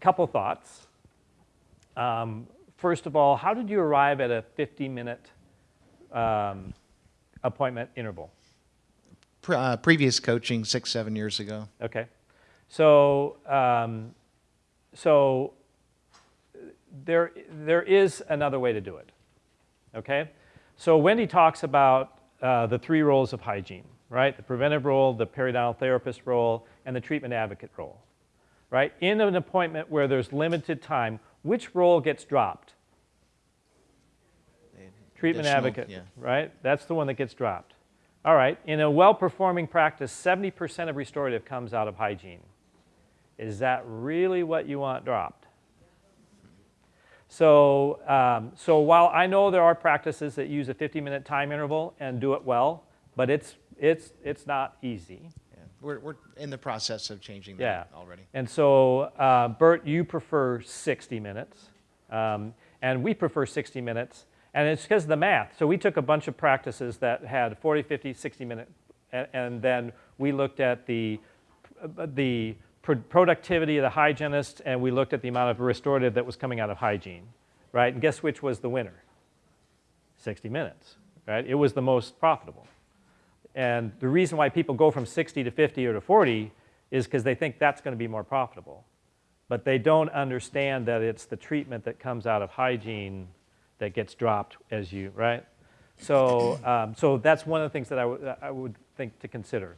couple thoughts. Um, first of all, how did you arrive at a 50-minute um, appointment interval? Pre- uh, previous coaching six, seven years ago. Okay. So, um, so there, there is another way to do it. Okay? So Wendy talks about uh, the three roles of hygiene, right? The preventive role, the periodontal therapist role, and the treatment advocate role, right? In an appointment where there's limited time, which role gets dropped? Treatment advocate, yeah. right? That's the one that gets dropped. All right, in a well-performing practice, 70% of restorative comes out of hygiene. Is that really what you want dropped? So, um, so while I know there are practices that use a 50-minute time interval and do it well, but it's, it's, it's not easy. We're, we're in the process of changing that Yeah. already. And so, uh, Bert, you prefer 60 minutes, um, and we prefer 60 minutes, and it's because of the math. So we took a bunch of practices that had 40, 50, 60 minute, and, and then we looked at the, the pro- productivity of the hygienist, and we looked at the amount of restorative that was coming out of hygiene, right? And guess which was the winner? 60 minutes, right? It was the most profitable. And the reason why people go from 60 to 50 or to 40 is because they think that's going to be more profitable. But they don't understand that it's the treatment that comes out of hygiene that gets dropped as you, right? So, um, so that's one of the things that I I would think to consider.